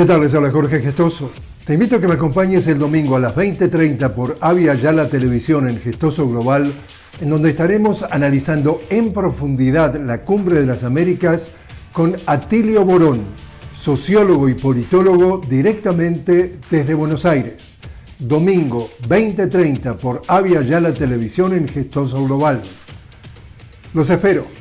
¿Qué tal? Les habla Jorge Gestoso. Te invito a que me acompañes el domingo a las 20.30 por Avia Yala Televisión en Gestoso Global, en donde estaremos analizando en profundidad la Cumbre de las Américas con Atilio Borón, sociólogo y politólogo directamente desde Buenos Aires. Domingo 20.30 por Avia Yala Televisión en Gestoso Global. Los espero.